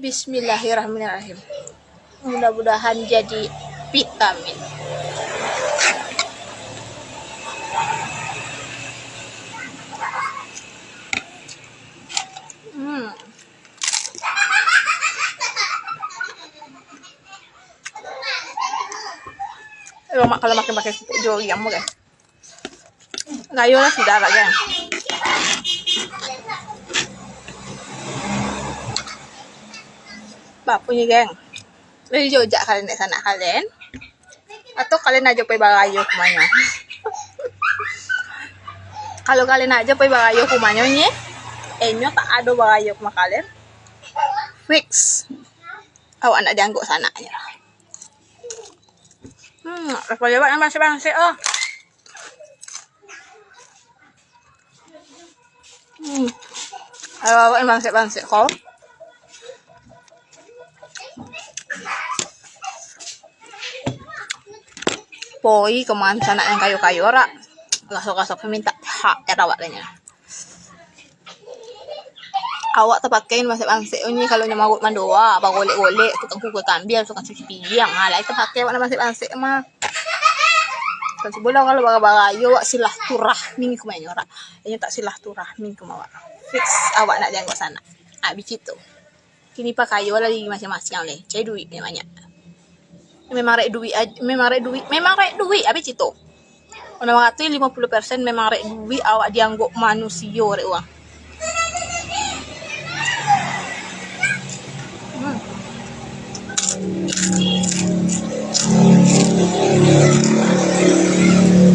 Bismillahirrahmanirrahim. Mudah-mudahan jadi vitamin. Hmm. Kalau makin pakai pupuk yang guys. Ngayo lah sudah lah guys. Punya geng. Dari Jogja kalian di sana kalian. Atau kalian aja pergi bagayo kumanya. Kalau kalian aja pergi bagayo kumanya nya, enyo tak ada bagayo kuma kalian. Fix. Awak nak diangguk sana ya. Hmm, apa jawab masih bangsa oh. Hmm. Awak bangsa bangsa kau. Poi ke mana sana yang kayu-kayu ora. Gasok-gasok minta hak era waktunya awak terpakain masih bangsa ini kalau nyamagut mandoa apa golek-golek tukang kuku kambian tukang cuci piring. Ala itu pakai mana masih bangsa mah kan sebulan kalau baga-baga yo wak silah turah ming kumanya ora. Ini tak silah turah ming kumawa fix awak nak jangkau sana. Abis itu kini pakai yo lagi masing-masing oleh cai duit banyak memang rek duit memang rek duit memang rek duit habis itu Ono mengatakan 50% memang rek duit awak dianggap manusia rek uang.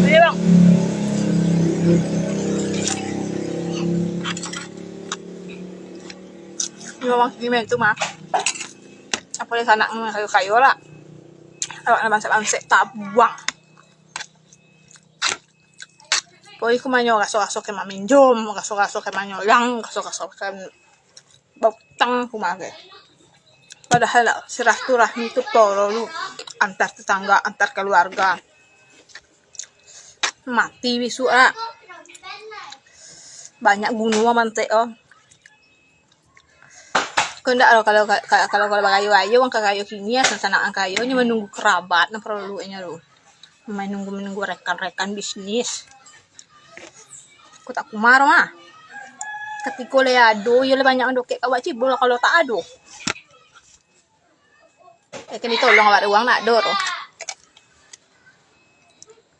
Ini bang. Ini bang, gimana itu mah? Apa di sana kayu-kayu lah awak na bangsa tak buang Poi kumanyo kaso-kaso ke maminjom, kaso-kaso ke manyolang, kaso-kaso ke bautang kumage. Padahal sirah turahmi itu lu antar tetangga, antar keluarga. Mati wisu ah. Banyak gunung mantek oh kalau kalau kalau kalau kalau kayu ayo ang kayu kini ya sana ang kayu nya menunggu kerabat na perlu nya lo menunggu menunggu rekan-rekan bisnis. Aku tak kumar mah ketika le ado ya le banyak ando kek kawak cibul kalau tak ado eh kan ditolong awak uang nak dor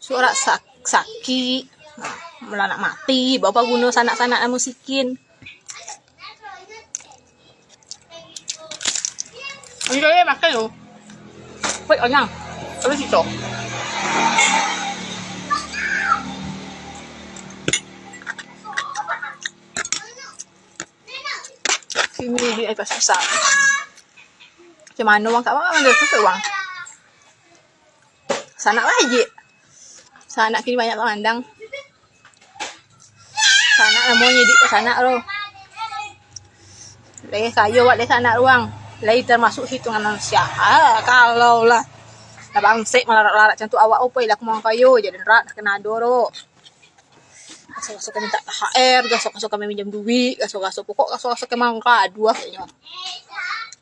suara sak sakit nah, melanak mati bapak guna sanak-sanak musikin Ang gaya makan lo. Wait, anyang. Terus itu. Sini di atas besar. Macam mana wang kat mana mana tu wang? Sana lagi. Sana kini banyak pemandang. Sana namanya di sana lo. Leh kayu buat di sana ruang lagi termasuk hitungan manusia. Ah, kalau lah. Nah bangsek melarat-larat cantik awak opo lah mau kayu jadi rat kena doro gasok-gasok minta THR gasok-gasok kami minjam duit gasok-gasok pokok gasok-gasok emang dua kayaknya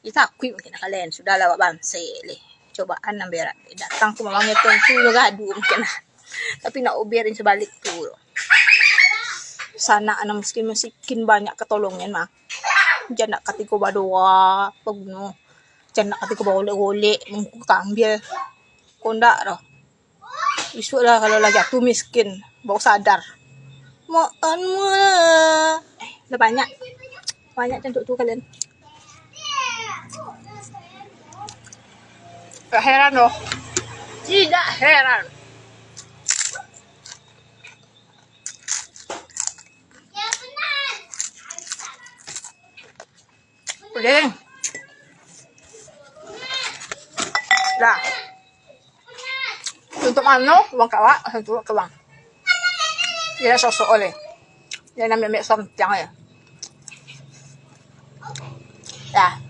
kita akui mungkin kalian sudah lewat bangse le cobaan namberat datang ke mamangnya tentu lo gadu mungkin tapi nak ubirin sebalik tuh sana anak miskin miskin banyak ketolongan mah Macam nak kata kau badora apa guna. Macam nak kata kau berolek-olek muka ambil, Kau nak dah. Esok lah kalau lah jatuh miskin. Baru sadar. Makan mula. Eh, dah banyak. Banyak cantik tu kalian. Tak heran loh. Tidak heran. Udah. Dah. Untuk ano, uang kawa, untuk kawang. Ia sosok oleh. Dia namanya mek som tiang ya. Dah.